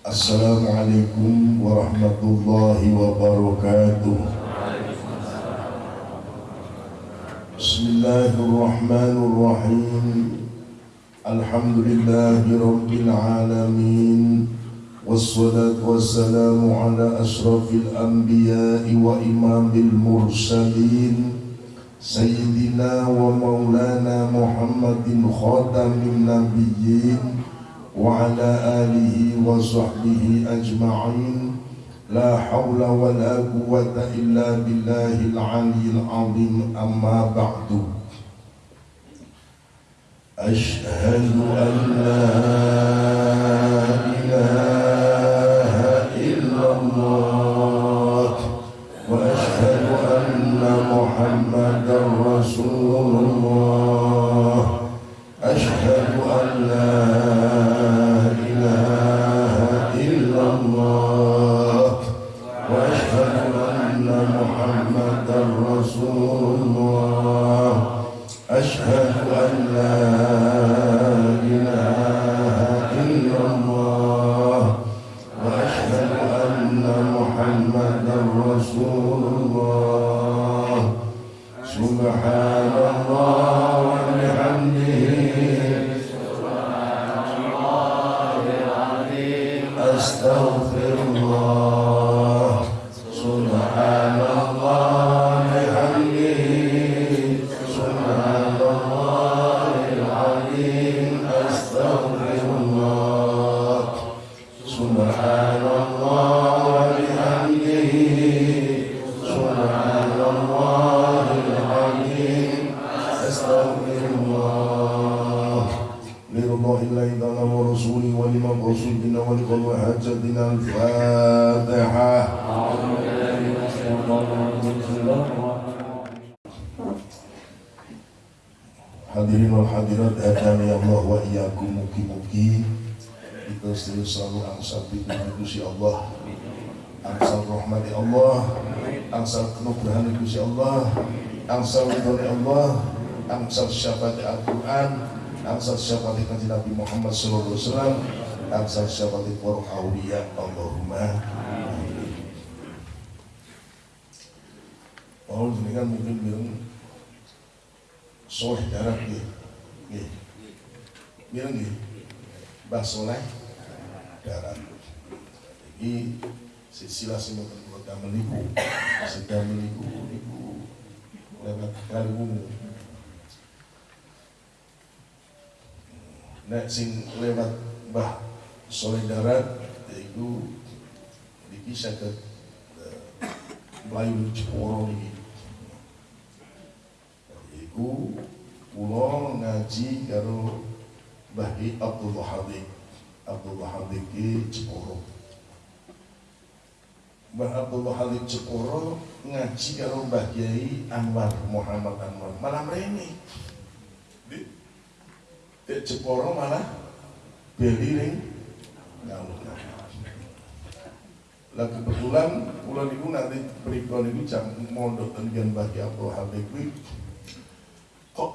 السلام عليكم ورحمة الله وبركاته. بسم الله الرحمن الرحيم. الحمد لله رب العالمين والصلاة والسلام على أشرف الأنبياء وإمام المرسلين سيدنا ومولانا محمد خاتم النبيين وعلى آله وصحبه أجمعين. لا حول ولا قوة إلا بالله العلي العظيم. أما بعد. أشهد أن لا إله hast thou angsal ridhoni Allah. Angsal syafaat Al-Quran. Angsal syafaat Nabi Muhammad wasallam. Angsal syafaat para awliya Allahumma Oh, ini kan mungkin bilang soleh darat nih, nih, bilang nih, bah soleh darat. Ini sisilah semua keluarga menipu, sedang menipu, menipu lewat kaliwungu nek sing lewat bah soleh darat yaitu niki saged melayu Jeporo niki yaiku kula ngaji karo Mbah Abdullah Habib Abdullah Habib ki Jeporo. Mbah Abdullah Halid Jeporo ngaji karo Mbah Kiai Anwar Muhammad Anwar. Malah mereni di Jeporo malah beli ring. Ngalung lah kebetulan pulau niku nanti berikut niku jam mondok dengan Mbah Kiai Abdullah Halid kok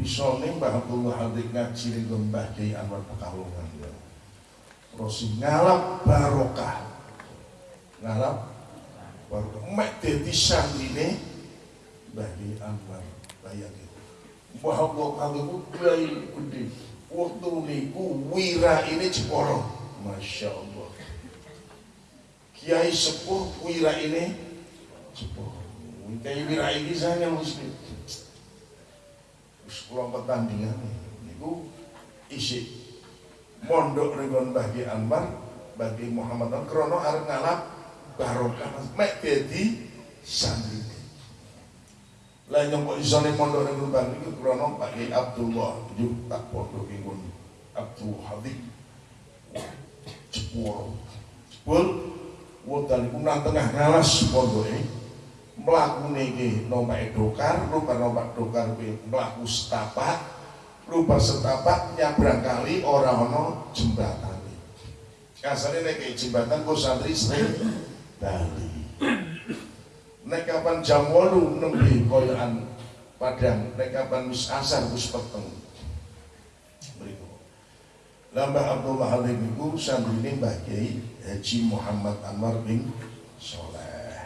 bisa nih Mbah Abdullah Halid ngaji ring Mbah Kiai Anwar Pekalongan ya. Terus ngalap barokah. Ngarap baru mek dadi santrine bagi Anwar bayangin bahwa kalau kiai gede. Waktu niku wira ini Jeporo. Masya Allah. Kiai sepuh wira ini Jeporo. Kiai wira ini saya muslim pulang pertandingan niku isi mondok dengan bagi Anwar bagi Muhammad Krono arep ngalap barokah. Mek dadi santri lah kok isone mondok ning Lubang niku krana Pak Abdullah. Yuk tak pondok ingun Abdul Habib Jepur. Jepur. Wonten iku nang tengah ngalas pondoke. Mlakune iki nomake dokar lupa nomak dokar kuwi mlaku setapak. Lupa setapak nyabrang kali ora ana jembatane. Kasane nek jembatan kok santri sering Bali. Nek kapan jam 8 nembe koyokan Padang, nek kapan wis asar wis peteng. Mriku. Lambah Abdul Halim itu santri Mbah Kiai Haji Muhammad Anwar bin Soleh.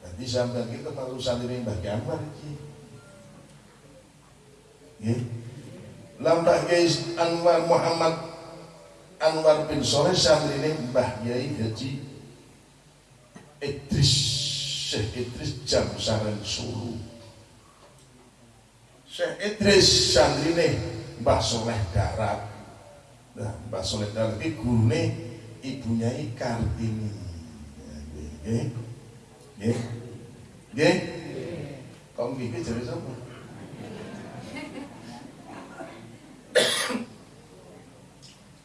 Nanti sampai kita malu santri Mbah Kiai Anwar ini. Ya. Lambah Kiai Anwar Muhammad Anwar bin Soleh santri Mbah Kiai Haji Idris Syekh Idris Jamsaran Sulu. Syekh Idris santri Mbah Soleh Darat Nah, Mbak Soleh ini gurune ibunya Kartini. Nggih. Nggih. Nggih. Kok nggih jadi sapa?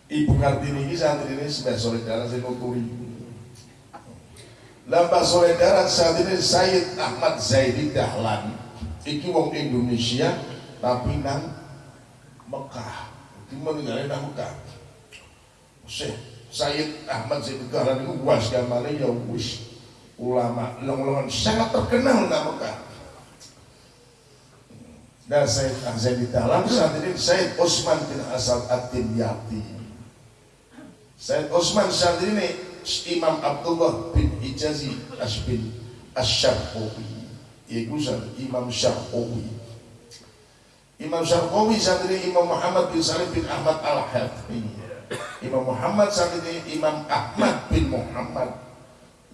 Ibu Kartini ini santri ini Mbak Soleh Darat sing nuturi. Lah Mbak Soleh Darat saat ini Sayyid Ahmad Zaidi Dahlan. Iki wong Indonesia tapi nang Mekah. Meninggalin Mekah. Syekh Sayyid Ahmad Zaid Dahlan itu was gamane ya wis. Ulama long-longan sangat terkenal di Mekah. Dan Sayyid Zaid Dahlan saat ini Sayyid Osman bin Asal At-Timyati Sayyid Osman saat ini Imam Abdullah bin Hijazi Asbin Asyarqawi Iku Imam Syarqawi Imam Syafi'i santri Imam Muhammad bin Salim bin Ahmad Al-Hafni Imam Muhammad santri Imam Ahmad bin Muhammad.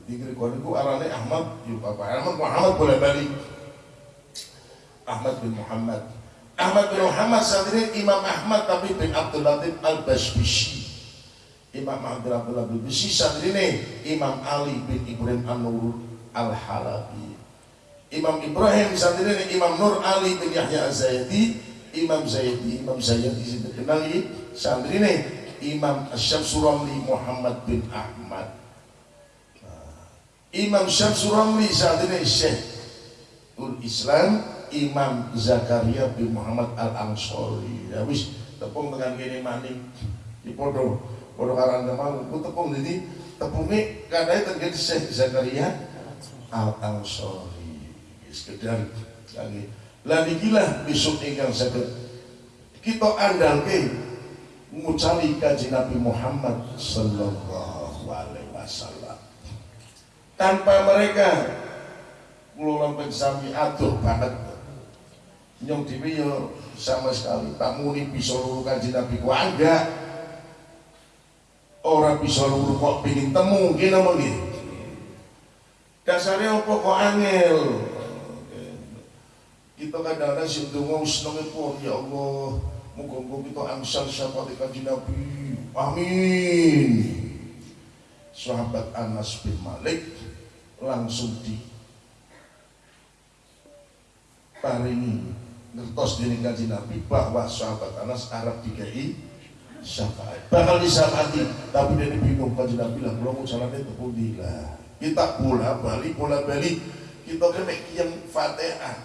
Jadi kalau itu arane Ahmad yuk apa Ahmad Muhammad boleh balik. Ahmad bin Muhammad. Ahmad bin Muhammad santri Imam Ahmad tapi bin Abdul Latif Al-Basbishi Imam Abdul Abdul Al-Basbishi santri Imam Ali bin Ibrahim An-Nur Al-Halabi. Imam Ibrahim saat ini Imam Nur Ali bin Yahya Az-Zaidi Imam Zaidi Imam Zaidi dikenal saat ini Imam Syamsuramli Muhammad bin Ahmad. Nah, Imam Syamsuramli saat ini Syekh Ul Islam Imam Zakaria bin Muhammad Al-Ansori. Ya wis tepung dengan gini maning. Di podo podo karang mau tepung jadi tepungnya kadang terjadi Syekh Zakaria Al-Ansori sekedar lagi. Lagi gila besok ingkang sakit kita andalke ngucali kaji Nabi Muhammad sallallahu alaihi wasallam. Tanpa mereka kulo lampin sami banget. Nyong dhewe sama sekali tak muni bisa luru kaji Nabi ku enggak orang bisa luru kok pingin temu gini apa gini dasarnya apa kok angel? Kita kadang-kadang sing donga senenge pun ya Allah muga-muga kita angsal syafaat kanjeng Nabi. Amin. Sahabat Anas bin Malik langsung di paringi ngertos diri kanjeng Nabi bahwa sahabat Anas Arab dikai syafaat. Bakal disyafaati tapi dia bingung kanjeng Nabi lah kalau mau jalannya tepung lah. Kita bola balik bola balik kita kena kian fatihah.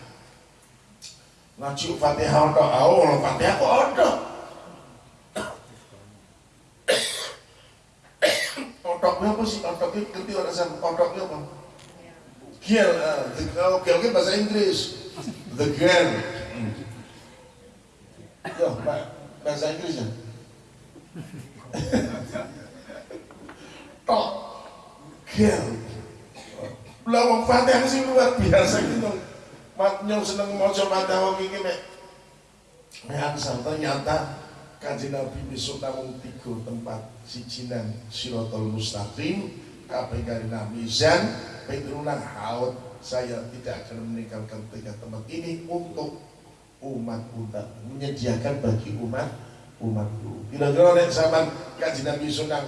Ngaji Fatihah ada. Awal Fatihah kok ada? Otoknya apa sih? Otoknya ngerti orang sama otoknya apa? Kalau giel kan bahasa Inggris. The girl. Yo bahasa Inggris ya tok. Giel lawang Fatihah sih luar biasa gitu. Nyong seneng maca Fatihah wong iki mek mehansal ternyata kanjeng Nabi besok namung tiga tempat siji nang Siratal Mustaqim kabeh Nabi Zan Petrunan haud. Saya tidak akan meninggalkan tiga tempat ini untuk umat umat menyediakan bagi umat umatku kira-kira nek sampean kanjeng Nabi sunang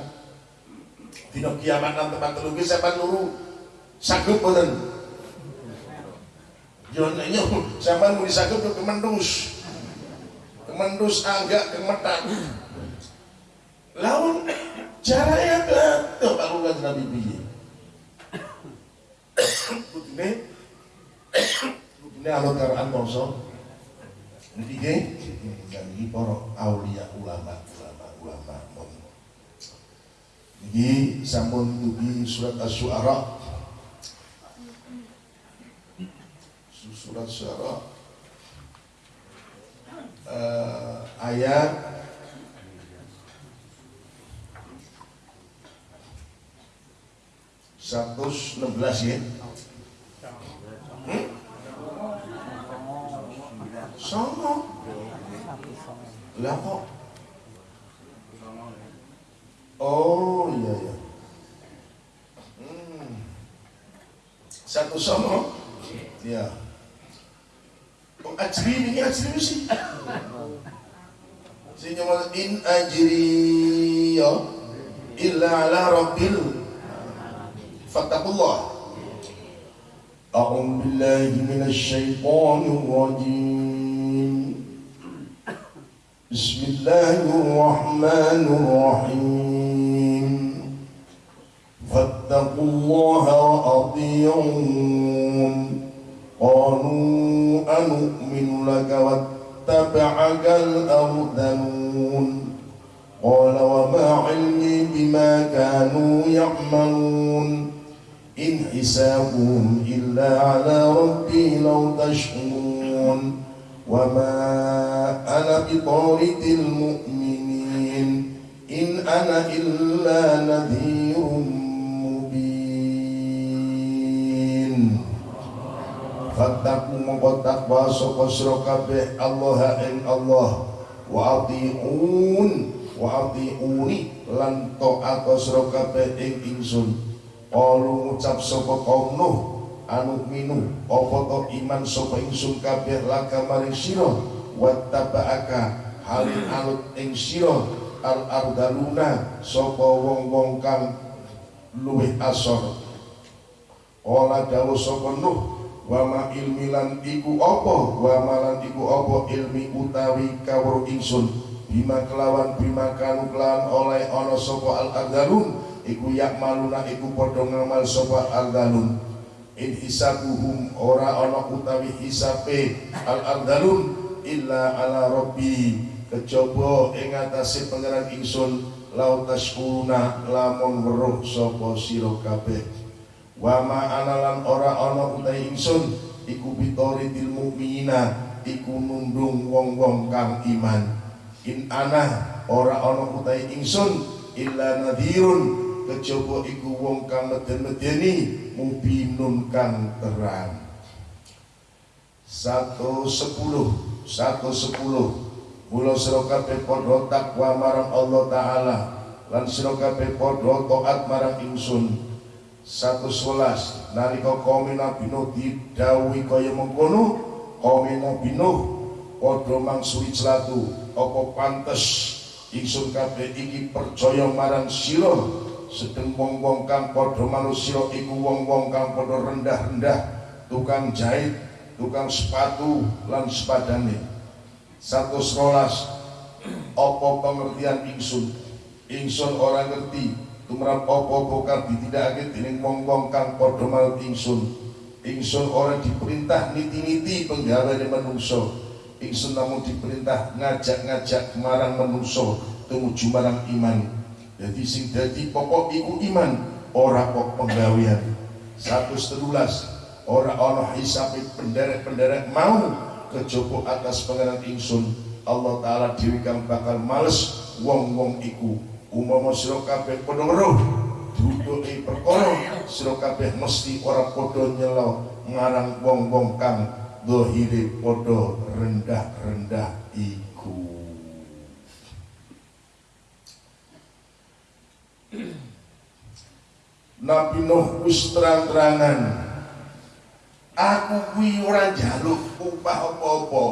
dina kiamat nang tempat telu ki sampean luru saged boten Jonanya zaman mau disagap ke kemendus. Kemendus agak kemetan. Lawan caranya tuh kalau kan Nabi biye. Begini, begini kalau karaan bangsa jadi niki para aulia ulama ulama ulama niki sampun dugi surat asy-syu'ara surat syu'ara uh, eh, ayat satu enam belas ya. Hmm? Songo lah kok oh iya iya hmm. satu songo ya oh ajri ini ajri sih sing in ajri ya illa ala rabbil فاتقوا الله أعوذ بالله من الشيطان الرجيم بسم الله الرحمن الرحيم. فاتقوا الله وأطيعون. قالوا أنؤمن لك واتبعك الأرذلون. قال وما علمي بما كانوا يعملون. إن حسابهم إلا على ربي لو تشعرون وما أنا بطارد المؤمنين إن أنا إلا نذير مبين فاتقوا مقد تقوى سوى الله إن الله وأطيعون وأطيعوني لن taat sira kabeh ing ingsun Qalu ngucap sapa kaum Nuh anu minu apa to iman sapa ingsun kabeh laka maring sira wattaba'aka halin alut ing sira al ardaluna sapa wong-wong kang luwih asor. Ola dawuh sapa Nuh wa ma ilmi lan iku apa? Wa malan iku apa ilmi utawi kawruh ingsun? Bima kelawan bima kanu kelawan oleh ana sapa al ardalun iku yak maluna iku padha ngamal sapa ardalun in hisabuhum ora ana utawi hisabe al ardalun illa ala rabbi. Kejaba ing atase pangeran ingsun lau taskuruna lamun weruh sapa sira kabeh. Wa ma analan ora ana utawi ingsun iku bitori til mukmina iku nundung wong-wong kang iman. In ana ora ana utawi ingsun illa nadhirun kejaba iku wong kang meden-medeni mubinun kang terang. Satu sepuluh satu sepuluh. Mula sira kabeh padha takwa marang Allah taala lan sira kabeh padha taat marang ingsun. 111 nalika kaum Nabi Nuh didhawuhi kaya mengkono kaum Nabi Nuh padha mangsuli celatu. Apa pantes ingsun kabeh iki percaya marang sira sedeng wong-wong kang padha manusia iku wong-wong kang padha rendah-rendah tukang jahit tukang sepatu lan sepadane. Satu serolas apa pengertian ingsun? Ingsun orang ngerti tumrap apa bokar ditindakake dening wong-wong kang padha manut ingsun. Ingsun orang diperintah niti-niti penggaweane manungsa. Ingsun namun diperintah ngajak-ngajak marang manungsa tumuju marang iman jadi sing dadi pokok iku iman ora kok penggawean. Satu setelulas ora ana hisabe penderek-penderek mau kejaba atas pangeran ingsun. Allah taala dhewe kang bakal males wong-wong iku. Umpama sira kabeh padha weruh duduke perkara sira kabeh mesti ora padha nyelo ngarang wong-wong kang dohire padha rendah-rendah iku Nabi Nuh wis terang-terangan. Aku kuwi ora njaluk upah apa-apa.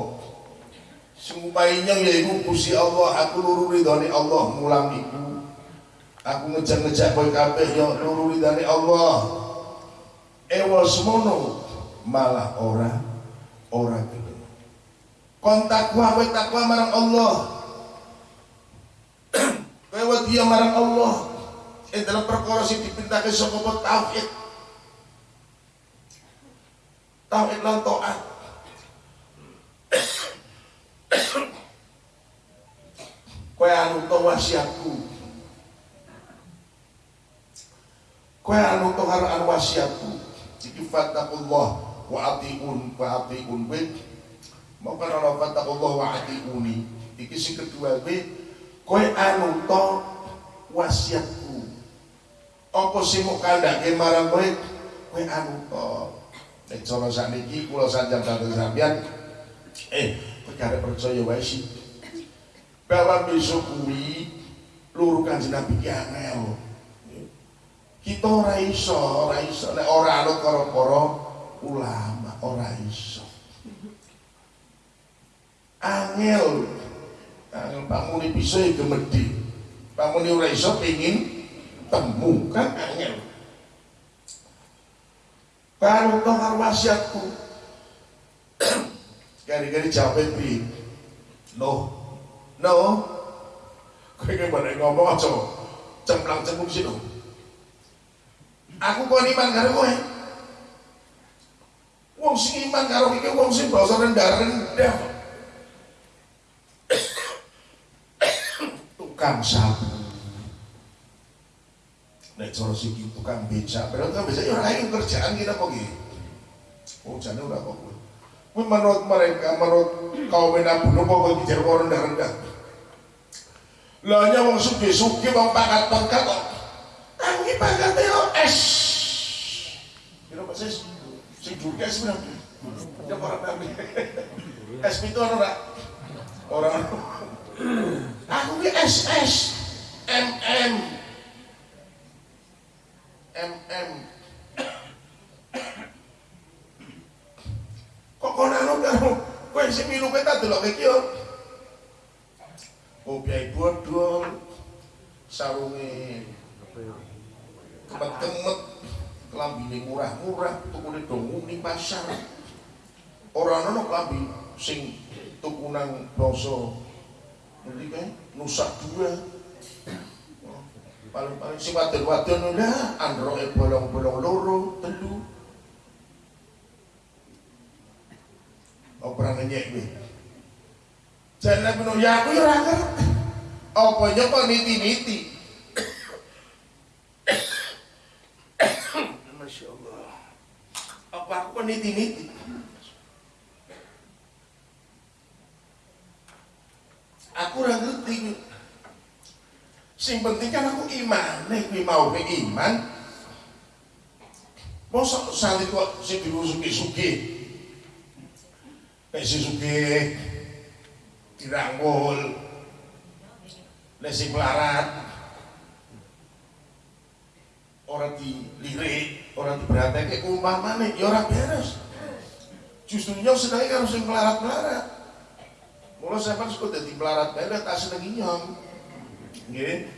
Sing upahine yaiku Gusti Allah aku luru ridhone Allah mulang iku. Aku ngejak-ngejak kowe kabeh yo luru ridhone Allah. Ewol semono malah ora ora gelem. Kon takwa kowe takwa marang Allah. Kowe wedi marang Allah eh dalam perkara sing dipintake saka tauhid. Tauhid lan taat. Kowe anu to wasiatku? Kowe anu to karo anu wasiatku? Iki fattaqullah wa atiun wa atiun kowe. Mau kan ana fattaqullah wa atiuni. Iki sing kedua kowe. Kowe anu to wasiatku apa sih mau kandake marang kowe? Kowe anu to? Nek cara sakniki kula sanjang kalian sampean eh perkara percaya wae sih. Bahwa besok kuwi luru kanjeng Nabi ki angel. Kita ora iso ora iso. Nek ora anut karo para ulama ora iso. Angel. Angel bisa ya gemedi. Pamuni ora iso pengin temu kan angel baru toh karo wasiatku gari-gari jawab pri no. No. Kowe ki mbok ngomong aja cemplang cembung sih aku kok iman karo kowe. Wong sing iman karo iki wong sing basa rendah-rendah tukang sapu nek cara siki tukang beca padahal tukang beca ya ora ayo kerjaan kita kok iki oh jane ora kok menurut mereka menurut kaum Nabi kok iki jar rendah-rendah? Lah hanya wong suge-suge wong pangkat-pangkat kok. Aku iki pangkate yo es. Kira apa sih sing juga sebenarnya ya orang nabi es itu ora. Orang aku ki SS MM MM kok kono anu karo kowe sing milu kowe tak delok iki yo. Obyai bodol sarunge kemet-kemet kelambine murah-murah tukune dong ning pasar. Ora ana kelambi sing tukunan bangsa ngerti kan nusa dua paling-paling sing wadon-wadon lah androke bolong-bolong loro telu operan nyek kowe Jangan menurut ya aku ya ora ngerti. Apa nyapa niti-niti. Masya Allah. Apa aku niti-niti? Aku ora ngerti. sing penting kan aku iman. Nek kuwi mau ke iman. Mosok sandi kok sing diwusuki sugih nek sing sugih dirangkul. Nek sing melarat. Ora dilirik orang diberatek ya umpama nih ya ora beres. Justru nyok sedangnya harus yang melarat-melarat. Mulai saya pas kok jadi melarat-melarat tak nyong. Nggih.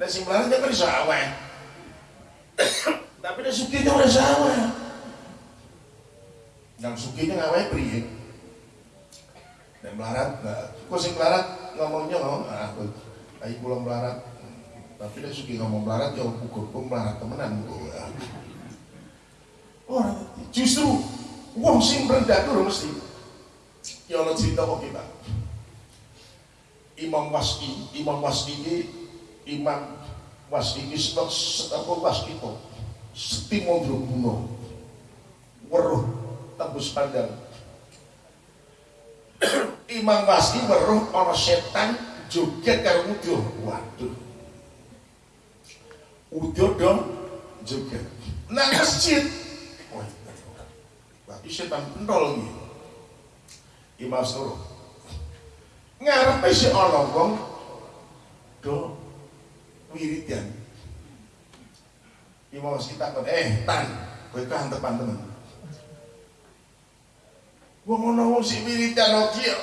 Nek sing melarat ya kan iso aweh. Tapi nek sugih ora iso aweh. Yang sugihnya ngaweh priye? Dan melarat, nah, kok sing melarat ngomongnya ngomong, ah, aku, ayo pulang melarat, tapi dia suki ngomong melarat, ya pun melarat temenan, ya. Orang justru wong sing rendah dulu mesti, ya Allah cerita kok kita. Imam Waski, Imam Waski ini, Imam Waski ini sebab apa Waski itu, setimo bunuh, weruh tembus pandang, Imam Waski weruh ana setan joget karo udur. Waduh. Udur dong joget. Nang masjid. Wah, setan pentol iki. Imam suruh. Ngarepe si ana wong do wiridan. Imam Waski takon, "Eh, tan, kowe kantepan temen." Wong ana wong sing wiridan iki.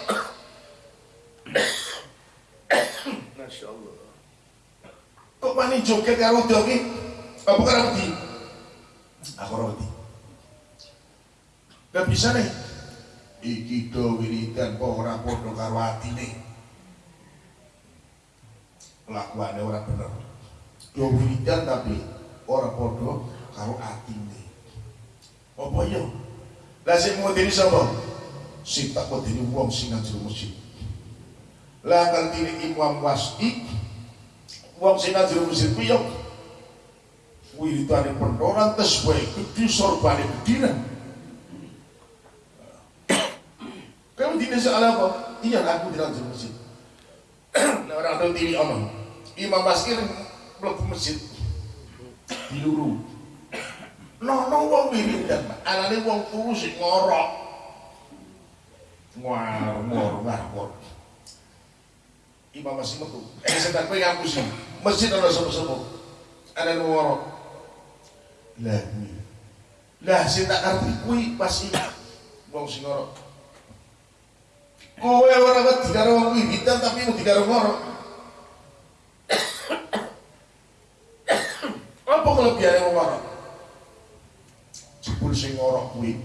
Masya Allah. Kok pani joget karo udah ki? Apa karo wedi? Aku ora. Gak bisa nih. Iki do wiridan kok ora padha karo atine. Kelakuane ora bener. Do wiridan tapi ora padha karo atine. Apa ya? Lah sing modeni sapa? Sing tak modeni wong sing nang jero masjid. Lah kantine Imam Wasdi wong sing nang jero masjid kuwi yo wiritane pendoran tes wae gede sorbane gede Salah apa? Iya aku di dalam masjid. Nah orang tahu diri omong. Imam Basir belum masjid. diluru nono wong wiridan anane wong turu sing ngorok. Ngwar ngor Imam masih metu eh setan kowe ngapusi masjid ana sepo-sepo ana ngorok. Lah lah sing tak ngerti kuwi pasti wong sing ngorok kowe ora wedi karo wong wiridan tapi wedi karo ngorok. Apa kelebihannya wong ngorok? Jebul sing ngorok kuwi.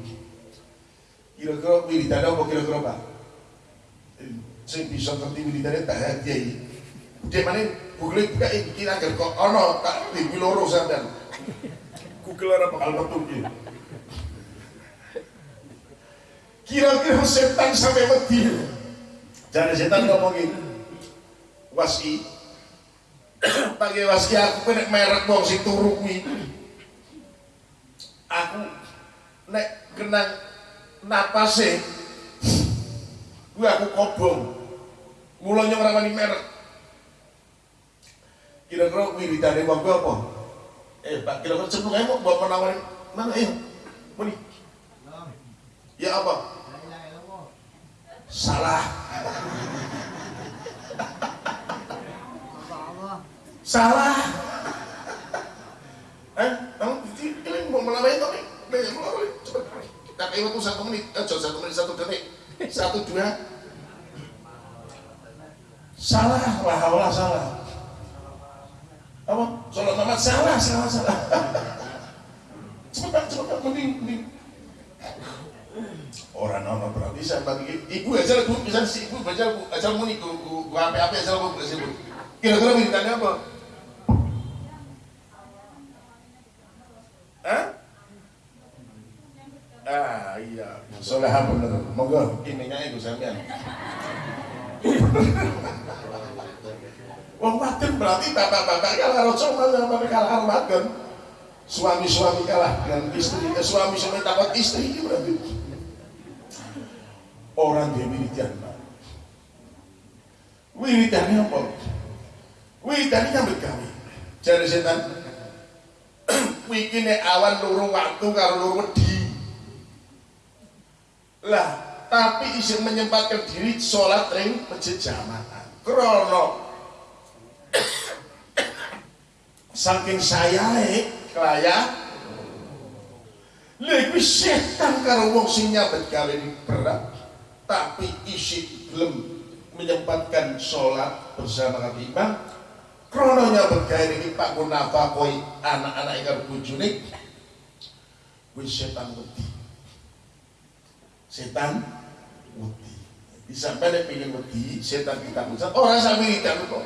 Kira-kira wiridane apa kira-kira Pak? Sing bisa ngerti wiridane tak hadiah Dek mana Google buka iki agar kok ono tak di loro sampean. Google ora bakal metu iki kira-kira setan sampai mati jadi setan ngomong gini wasi. Pakai wasi aku kena merek wong sing turu aku nek kenang napase gue aku kobong. Mulanya orang wani merek. Kira-kira wiridane wong gue apa? Eh pak kira-kira cenderung aja mau bawa mana ayo muni. Ya apa salah. Salah. Eh kamu ini mau melawan tapi banyak cepat tak kayak waktu satu menit. Eh satu menit satu detik. Satu dua. Salah. Lah Allah salah. Apa? Sholat Muhammad salah salah salah. Cepat cepat mending mending orang nono berarti saya bagi ibu aja bu bisa si ibu baca bu aja muni bu bu apa apa aja bu bu kira-kira mintanya apa Hah? Ah iya, soleha bener. Monggo ininya iku sampean. Wong wadon berarti bapak-bapak kalah roco sama kalah wadon. Suami-suami kalah dengan istri, eh, suami-suami takut istri berarti. Orang dia wiridan, Pak. Wiridannya apa? Wiridannya nyambut kami. Jadi setan, wiki nek awan luru waktu karo luru wedi lah tapi isin menyempatkan diri sholat ring masjid jamaah krono saking saya kelaya lebih setan karo wong sing nyabet gawe berat tapi isi belum menyempatkan sholat bersama imam krononya bergaya ini Pak Gunafa koi anak-anak ikan bujuni wis setan wedi. Setan wedi. Bisa pada pengen wedi setan kita ucap orang sambil tidak kok.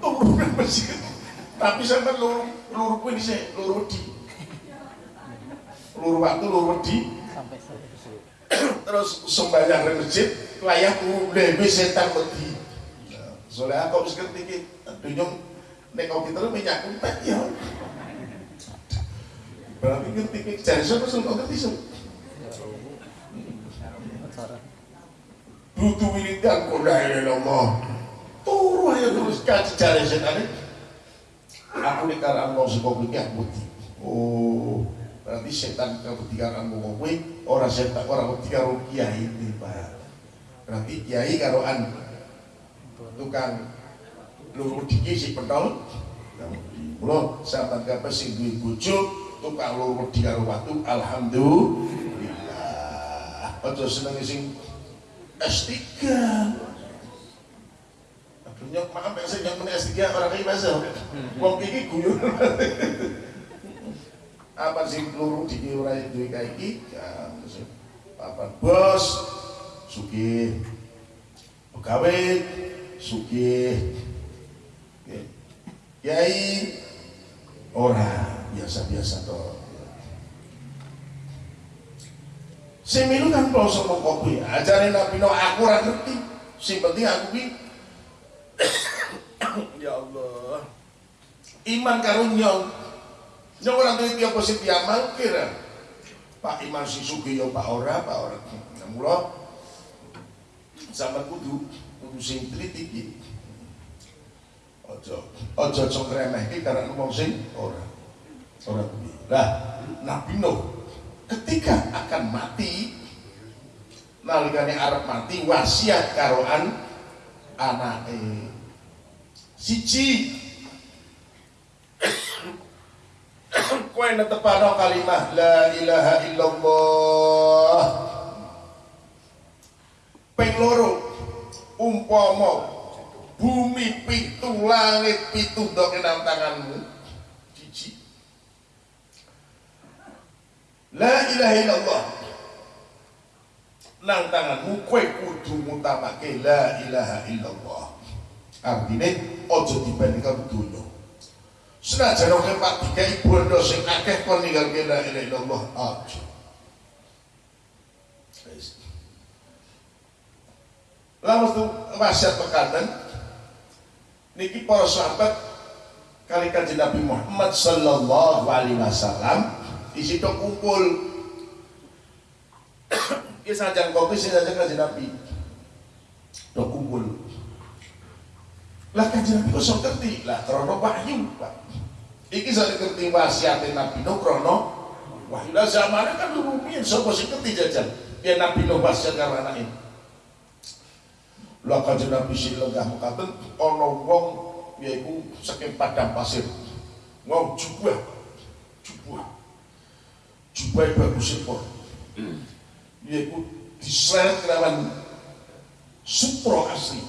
Turun masjid tapi sampai luru luru pun di luru wedi. Luru waktu luru wedi terus sembahyang di masjid layak lebih setan wedi soalnya aku bisa ngerti dunyong nek kau kita minyak kumpet ya. Berarti ngerti cari siapa sih kau ngerti sih? Butuh wiridan koda Allah turu aja terus kaji cari setan aku nih karena mau sebuah pikir putih oh berarti setan kau karena mau kowe orang setan orang karo kiai ini pak berarti kiai karo an tukang luru diki si pentol Mula sahabat kapal sing duwe bojo tukang luru di karo watu alhamdulillah. Aja seneng sing S3. Aduh maaf ya sing yang S3 orang iki bahasa. Wong iki guyon. Apa sing luru diki ora duwe iki? Ya, papan bos sugih pegawai sugih Kiai ora biasa-biasa toh. Sing milu kan mong kopi, ajare Nabi no aku ora ngerti. Sing penting aku ki Ya Allah. Iman karo nyong. Nyong ora duwe piye apa sing diamal kira. Pak Iman si sugih ya Pak ora, Pak ora. Nah, mula sampean kudu kudu sing teliti. Ojo, ojo congkremeh karena ngomong sing ora. Ora kuwi. Lah, Nabi Nuh ketika akan mati nalikane arep mati wasiat karoan anake siji kowe netepano kalimah la ilaha illallah. Ping loro. Umpama bumi pitu langit pitu ndok nang tanganmu. Siji la ilaha illallah. Nang tanganmu kowe kudu ngutamake la ilaha illallah. Artine aja dibandingkan dunya senajan oke pak dikai bondo sing akeh kon ninggalke la ilaha illallah aja Lalu tuh wasiat pekaten niki para sahabat kali kanjeng Nabi Muhammad sallallahu alaihi wasallam di situ kumpul Iki sajan kopi saja kanjeng Nabi. Kumpul. Lah kanjeng Nabi kok sok ngerti? Lah krana wahyu, Pak. Iki sak ngerti wasiat Nabi no krana wahyu. Lah zamane kan rumiyin sapa sing ngerti jajan. Yen Nabi no wasiat karo anake. Lah kanjeng Nabi sing lenggah mekaten ana wong yaiku saking padang pasir. Wong jubah. Jubah. Jubah bagus sepur. Yaiku diseret kelawan supro asli.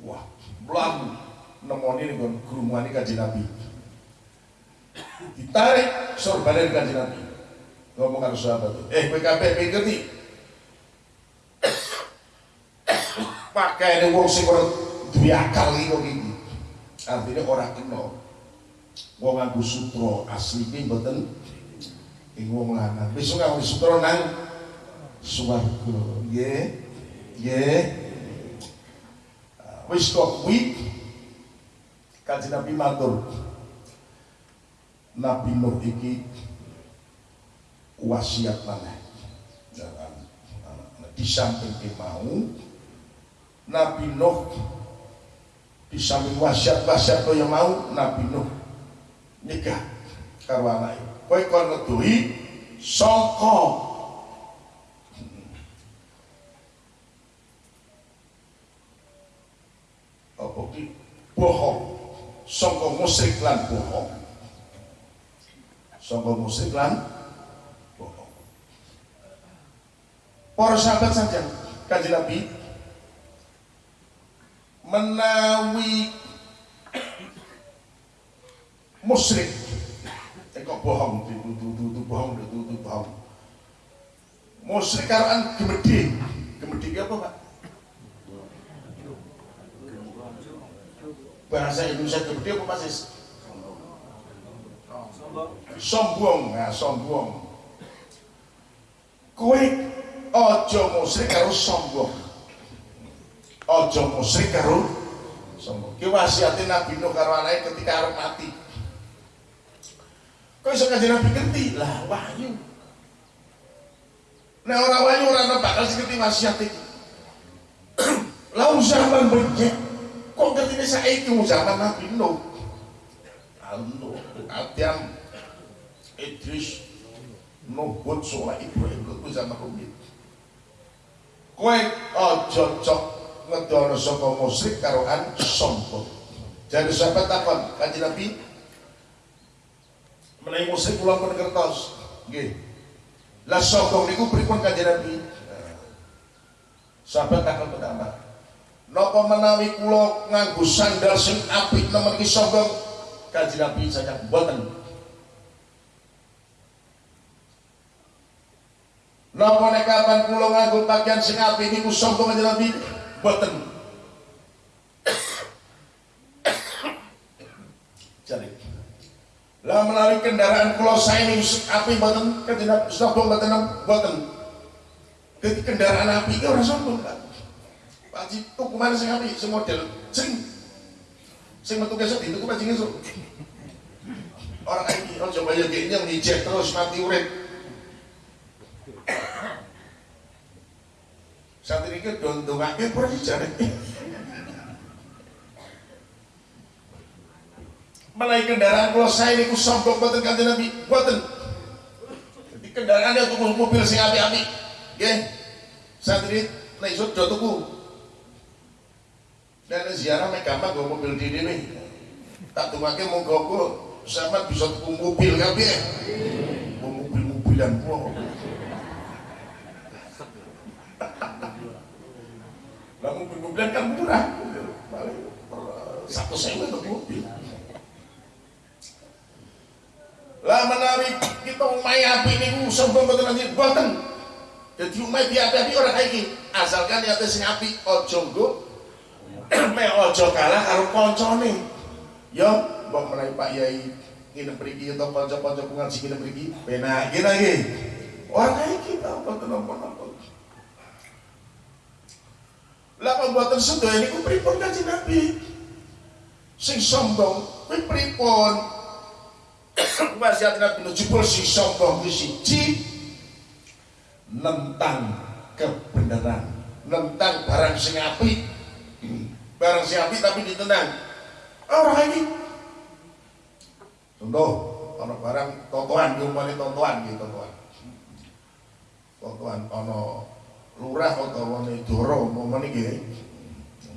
Wah, belagu nemoni nih kon kerumuan kanjeng Nabi. Ditarik sorbanan kanjeng Nabi. Ngomong karo sahabat, eh PKP ngerti? pakai ini wong sing ora duwe akal iki kok iki. Artinya ora kena. Wong nganggo sutra asli iki mboten ing wong lanang. Besok nganggo sutra nang swarga. Nggih. Nggih. Wis kok kuwi Kanjeng Nabi matur. Nabi Nuh iki wasiat maneh. Jangan di samping mau Nabi Nuh di samping wasiat-wasiat yang mau Nabi Nuh nikah karo anake. Kowe kon ngeduhi sangka apa ki bohong sangka musyrik lan bohong. Sangka musyrik lan bohong. Para sahabat saja kanjeng Nabi menawi musyrik. Eh kok bohong? Itu itu itu bohong itu itu bohong. Musyrik karan gemedi gemedi apa pak bahasa Indonesia gemedi apa sis? Sombong. Ya sombong. Kowe ojo musyrik karo sombong. Ojo musyrik karo sombong. Ki wasiate Nabi Nuh karo anake ketika arep mati. Kok iso kanjeng Nabi ngerti? Lah wahyu. Nah orang wahyu orang bakal ngerti wasiat iki. Lau zaman benyek kok ngerti ini saiki zaman Nabi Nuh Nuh Adam Idris Hud Soleh Ibrahim itu zaman rumit kowe ojo cok ngedono saka musyrik karo an sombong. Jadi sahabat takon kanjeng Nabi menawi musyrik kula pun kertos. Nggih. Lah sombong niku pripun kanjeng Nabi? Sahabat takon pertama. Napa menawi kula nganggo sandal sing apik nemen iki sombong? Kanjeng Nabi saja mboten. Napa nek kapan kula nganggo pakaian sing apik niku sombong kanjeng Nabi? Mboten. Jadi lah melalui kendaraan kula saya ini api mboten kanjeng sombong mboten mboten. Jadi kendaraan api itu sombong kan. Pak Haji tuku mana sing api sing model. Sing. Sing metu besok dituku Pak Haji esuk. Orang iki ojo bayar gini ngijek terus mati urip. Saat ini kan dong dongake pura jare. menaik kendaraan kalau saya ini ku sombong buatan kanjeng Nabi. Buatan jadi kendaraannya tuku mobil sing api-api ya saat ini naik do tuku dan ziarah mek gampang gue mobil di ini tak tukake monggo ku sama bisa tuku mobil kabeh. Mobil-mobilan gua lah mobil-mobilan kan murah. Paling satu sewa untuk mobil. Lah menawi kita umai api ini sombong betul nanti? Buatan jadi umai di api-api orang kayak gini asalkan ya sing api ojo nggo me ojo kalah karo koncone. Yo mbok menawi Pak Yai nginep mriki atau kanca-kanca pengaji nginep mriki penak iki lagi orang kayak kita apa kenapa-napa lah pembuatan sedaya ini ku pripun kanjeng Nabi? Sing sombong kuwi pripun? Wasiat Nabi jebul si sombong di siji. Nentang kebenaran nentang barang sing api Barang siapi tapi ditendang. Ah, orang ini. Contoh, ono barang totoan, diumpani totoan, gitu totoan. Totoan, ono lurah atau ono doro, mau mana gitu?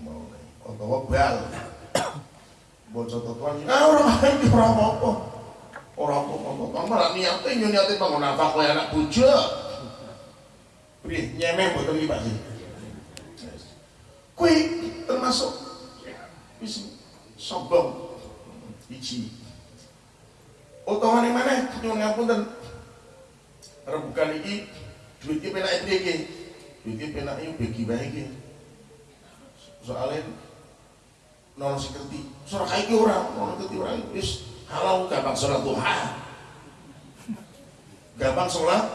Mau ini, atau bal. Bocor totoan, ah, orang ini orang apa? Orang apa? Orang totoan, malah niatnya nyonyati bangun apa? Kau anak bujuk. Beri nyemeh buat iki Pak Kuwi termasuk wis sombong iji. Mana nyuwun ngapunten. Rebukan iki duit iki penake piye iki? Duit iki penake bagi bae iki. Soalnya nono sing ngerti. Sora kaiki ora, nono ngerti ora wis kalau gampang sholat duha gampang sholat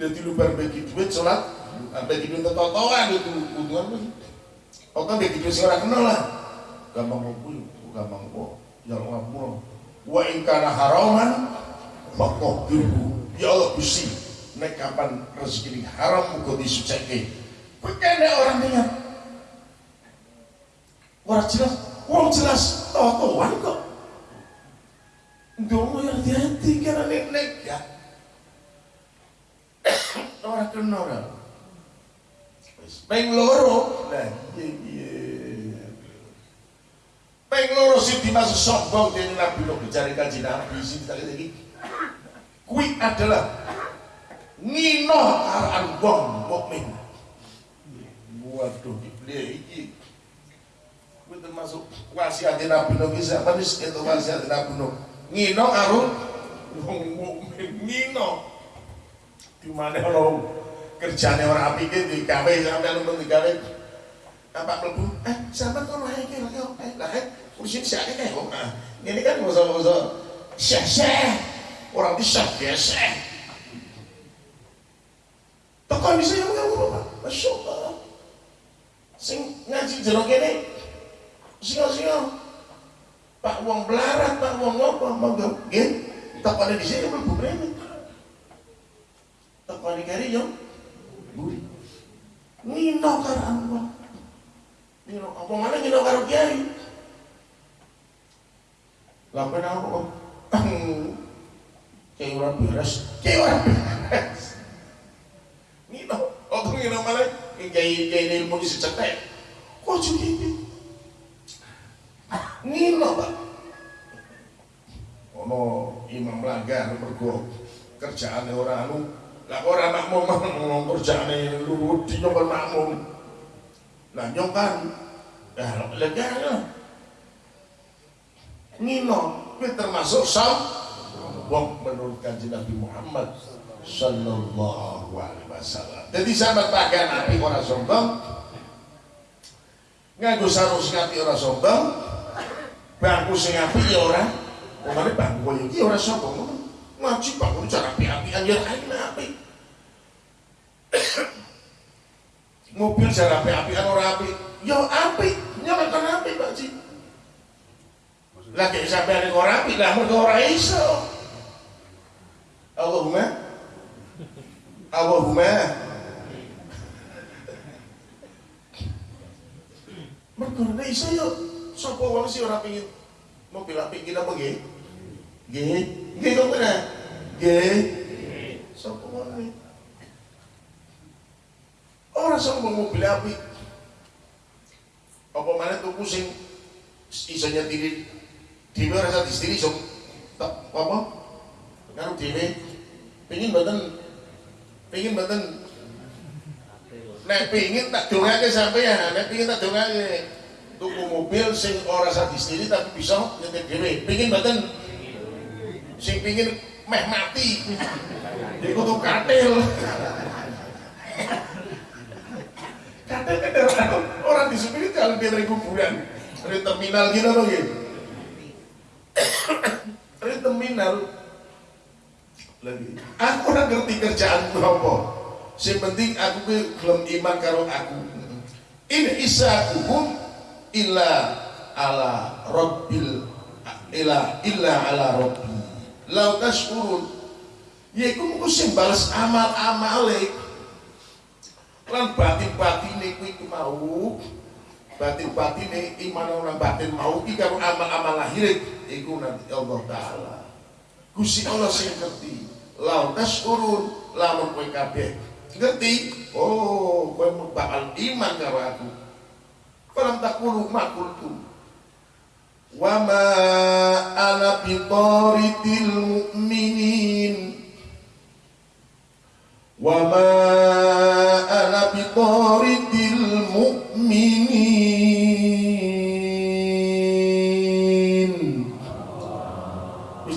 jadi lubar bagi duit sholat bagi duit totoan itu Oke bagi duit sing kenal lah. Gampang kuwi gampang kok. Ya Allah ngapura wa in kana haraman faqdiru ya Allah Gusti nek kapan rezeki ini haram muga disucike kuwi orang dengar. Orang jelas, wong jelas. Totoan kok. Dongo yang hati-hati karena nek ya. Orang kena orang. Peng loro, nah iya iya. Peng loro sih dimasuk sombong dari Nabi lo mencari kaji Nabi sih kita lagi. Kui adalah ngino aran wong mukmin. Waduh, dia iki Kuwi termasuk wasiat Nabi Nuh bisa, tapi itu wasiat Nabi Nuh ngino karo wong mukmin ngino di mana lo kerjane ora apik iki digawe sampean untuk digawe apa mlebu eh sampean lae lho eh lah eh kursi sak iki kok ini kan musuh-musuh syah-syah orang di syah biasa Tekan bisa yang ngomong Pak, Masya Allah. Sing ngaji jero kene, singa-singa Pak wong belarat, Pak wong apa, monggo nggih. Tak pada di sini mlebu mrene. Tak pada kari yo. Ngino karo Allah. Ngino apa mana ngino karo kiai? Kenapa kok? Kiai ora beres, kiai ora beres. Ngino, oh ngino malah kiai kiai ilmu di secetek. Kok jadi Nino Pak. Ono imam langgar mergo kerjaane ora anu. Lah ora makmum ngomong kerjaane lu di nyong makmum. Lah nyong kan ya lega ya. Nino kuwi termasuk sam wong menurut kanjeng Nabi Muhammad sallallahu alaihi wasallam. Jadi sahabat pakaian api ora sombong, nganggo sarung api ora sombong, bangku sing apik ya ora omane bangku iki ora sapa ngaji bangku cara api-apian ya kae apik mobil cara api-apian ora apik ya apik nyampe kan apik Pak Ji. Lagi sampai ada orang apik lah mereka ora iso. Allahumma. Allahumma. Mereka ora iso yuk. Sapa wong sih ora pengin? Mobil apik kita apa? Nggih. Nggih kok bener? Nggih. Sapa ngene? Ora sombong mobil apik. Apa mana tuku sing iso nyetiri dhewe ora iso distiri iso tak apa? Karo dhewe pengin mboten pengin mboten nek pengin tak dongake sampean, nek pengin tak dongake tuku mobil sing ora iso distiri tapi bisa nyetir dhewe. Pengin mboten sing pengin meh mati. Iku tuh katil. Katil kendaraan orang di supir jalan di dari kuburan, dari terminal gitu loh gitu. Dari terminal lagi. Aku orang ngerti kerjaan apa. Yang penting aku belum iman karo aku. Ini isakuhum illa ala rabbil illa illa ala rabbi. Lau tashkurun. Ya iku mung sing bales amal-amale. Lan batin-batine kuwi ku mau batin-batine iman orang batin mau iki karo amal-amal lahir iku nanti Allah taala. Gusti Allah sing ngerti. Lau tashkurun lamun kowe kabeh ngerti oh kowe bakal iman karo aku. Falam takulu makultu wa ma ana bitaritil mu'minin wa ma ana bitaritil mu'minin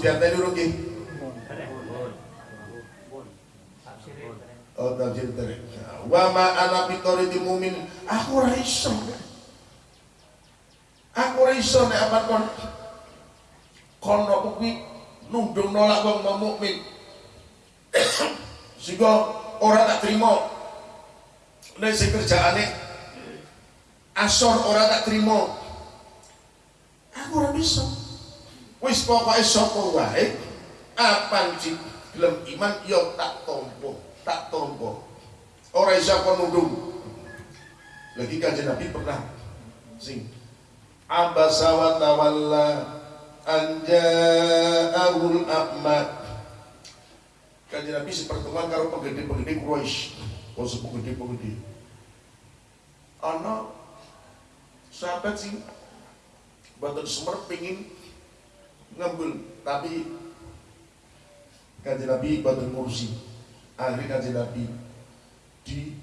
dianteni dulu ki. Oh, tafsir tadi. Wa ma ana bitaritil mu'minin. Aku ora iso. Nek apa kon kono kuwi nundung nolak wong mukmin. Sehingga ora tak terima. Nek sing kerjaane asor ora tak terima. Aku ora bisa. Wis pokoke sapa wae apa sing gelem iman yo tak tompo, tak tompo. Ora iso kon nundung. Lagi kanjeng Nabi pernah sing abasa wa tawalla an ja'ahul a'ma kanjeng Nabi sepertemuan karo penggede-penggede Quraisy. Oh penggede-penggede. Ana sahabat sing boten semer pengin ngambil tapi kanjeng Nabi boten ngurusi. Akhirnya kanjeng Nabi di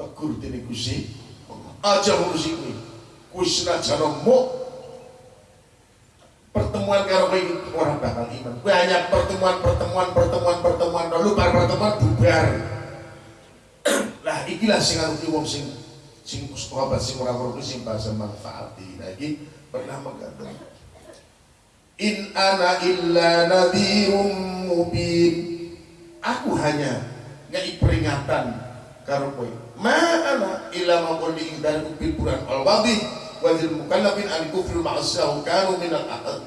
tegur dening Gusti aja ngurusi kuwi kuwi senajan mu pertemuan karo kowe orang bakal iman. Kowe hanya pertemuan pertemuan pertemuan pertemuan lalu para pertemuan bubar. Lah ikilah sing ngarep wong sing sing sahabat sing ora ngerti sing bahasa manfaati. Nah iki pernah mengatakan in ana illa nadhirum mubin. Aku hanya ngai peringatan karo kowe. Ma ana illa maqul di dari bil Quran al wajil mukallafin an kufril ma'asyahu kanu minal ahad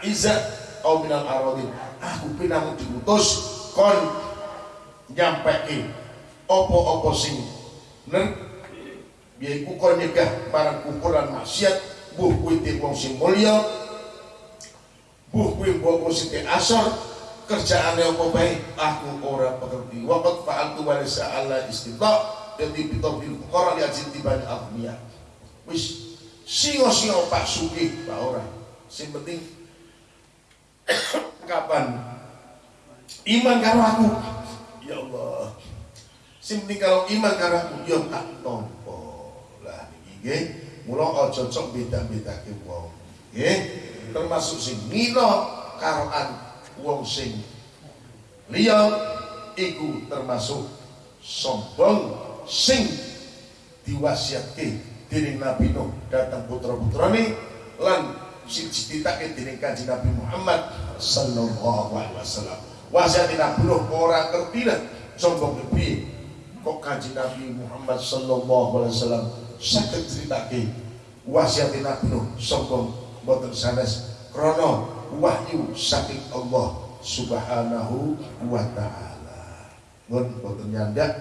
aizat au minal aradin. Aku pinamu diutus kon nyampeke opo-opo sing ner? Yaiku kon nyegah barang kukuran maksiat. Buh kuwi wong sing mulya buh kuwi wong sing asor. Kerjaane apa bae aku ora pengerti. Waqt fa'altu wa laysa ala istita jadi bitawfil fuqara li ajin tibani aghniya wis singo-singo Pak Sugi Pak ora. Sing penting kapan? Iman karo aku. Ya Allah. Sing penting kalau iman karo aku ya tak tompo. Lah niki nggih. Mula aja cocok beda-bedake wong nggih. Termasuk sing ngino karoan wong sing liya iku termasuk sombong sing diwasiatke dening Nabi Nuh datang putra-putrane lan sing dititake dening Kanjeng Nabi Muhammad sallallahu alaihi wasallam. Wasiat Nabi Nuh ora ngerti lah sombong piye. Kok Kanjeng Nabi Muhammad sallallahu alaihi wasallam saged critake wasiat Nabi Nuh sombong boten sanes krana wahyu saking Allah Subhanahu wa taala. Ngon boten nyandak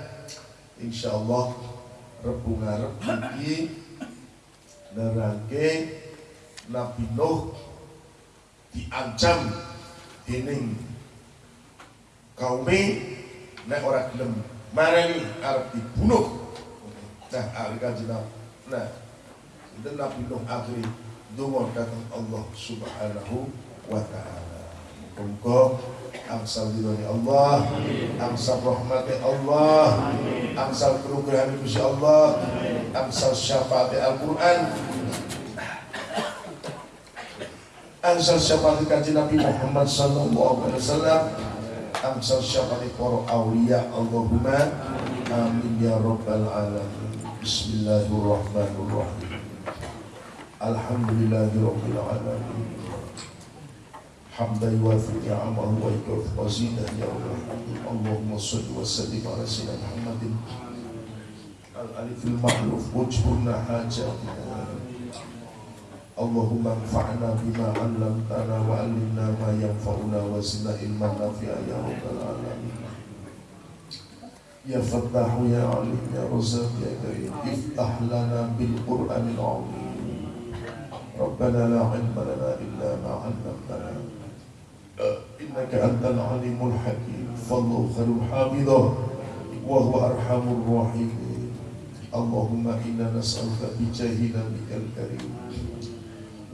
insyaallah Rebu ngarep iki nerangke Nabi Nuh diancam dening kaume nek ora gelem marani arep dibunuh. Nah hari kanjeng nah itu Nabi Nuh akhiri donga datang Allah Subhanahu wa taala. Muga angsal ridhoni Allah. Angsal rahmati Allah. Angsal kerugian Gusti Allah. Angsal syafaat Al-Qur'an. Ansal syafaat kaji Nabi Muhammad sallallahu alaihi wasallam. Ansal syafaat para awliya Allahumma amin ya rabbal alamin. Bismillahirrahmanirrahim. Alhamdulillahi ni'amahu wa yukafi wazidah ya Allah Allahumma salli wa sallim ala sayyidina Muhammadin Al-alifil mahluf wujhurna hajatina اللهم انفعنا بما علمتنا وعلمنا ما ينفعنا وزدنا علما نافعا يا رب العالمين. يا فتاح يا عليم يا رزاق يا كريم افتح لنا بالقرآن العظيم. ربنا لا علم لنا إلا ما علمتنا. انك انت العليم الحكيم فالله خير حافظه وهو ارحم الراحمين اللهم انا نسالك بجاه نبيك الكريم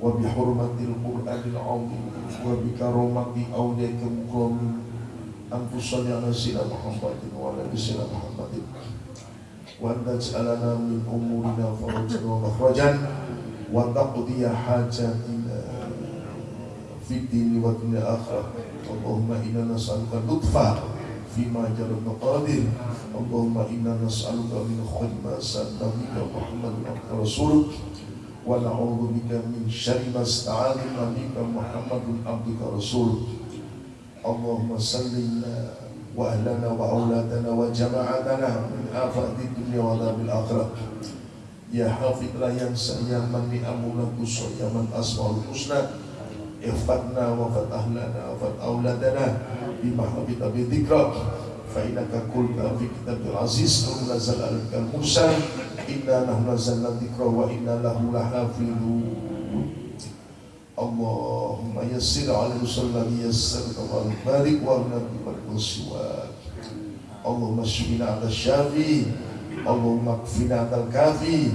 وبحرمة القرآن العظيم وبكرامة أولياء المكرمين أن تصلي على سيدنا محمد وعلى آل سيدنا محمد وأن تجعلنا من أمورنا فرجا ومخرجا وتقضي حاجاتنا في الدين والدنيا الآخرة اللهم إنا نسألك اللطف فيما جرى المقادير اللهم إنا نسألك من خير ما سألت بك محمد ورسولك ونعوذ بك من شر ما استعاذنا بك محمد عبدك رسولك اللهم سلمنا واهلنا واولادنا وجماعتنا من افات الدنيا وعذاب الاخره يا حافظ لا ينسى يا من نعمنا قصر يا من اسماء الحسنى Ikhfadna wa fad ahlana wa fad awladana Bima habita bi dhikra. Fainaka kulna fi kitab al-aziz Nuhna al-musa Inna nahna zalna dhikra Wa inna lahu lahna Allahumma yassir al-musulman Yassir kawal malik Wa nabi wa nusiwa Allahumma shumina ala shafi Allahumma kfina al-kafi.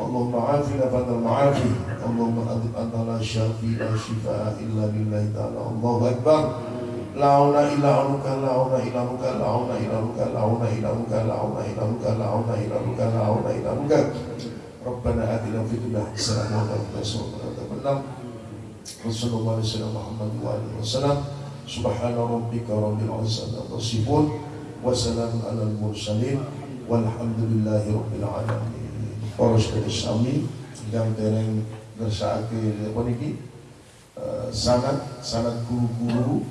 اللهم عافنا بعد المعافي. اللهم أذب أن لا شافي لا شفاء إلا لله تعالى. الله أكبر. لا عون إلا عنك لا عون إلا عنك لا عون إلا عنك لا عون إلا عنك لا عون إلا عنك لا عون إلا عنك لا عون إلا عنك. ربنا آتنا في الدنيا حسنة وفي الآخرة حسنة وصلى الله عليه وسلم محمد وآله وسلم. سبحان ربك رب العزة عما وسلام على المرسلين والحمد لله رب العالمين. Sedherek sami yang dereng ngersakake apa niki sanad sanad guru-guru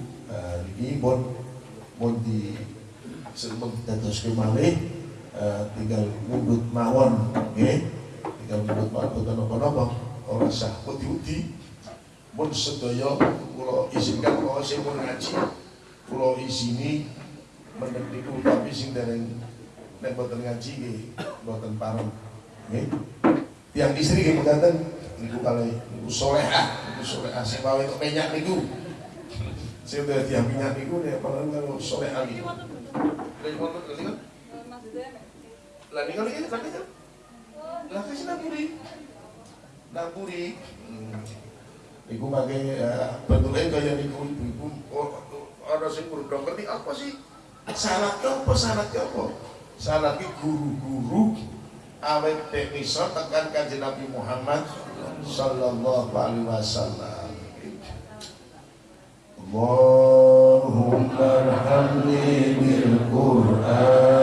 ini bon bon di sebelum kita terus malih uh, tinggal mundut mawon nggih tinggal mundut mawon boten napa-napa ora sah uti-uti mun sedaya kula izinkan kula sing mun ngaji. Kula isini menek niku tapi sing dereng nek boten ngaji nggih boten pareng nggih tiang istri nggih mekaten niku kalih niku salehah niku salehah sing wae tok penyak niku saya udah tiap minyak itu nih, apalagi kalau sore hari. Lagi mau lagi? Lagi lagi kan? Lagi sih naburi, naburi. Ibu pakai bentuknya kayak niku ibu ada sih kurang ngerti apa sih? Syaratnya apa? Syaratnya apa? Syaratnya guru-guru awet bisa tekan kanjeng Nabi Muhammad sallallahu alaihi wasallam. Allahumma arhamni bil Qur'an.